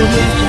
audio.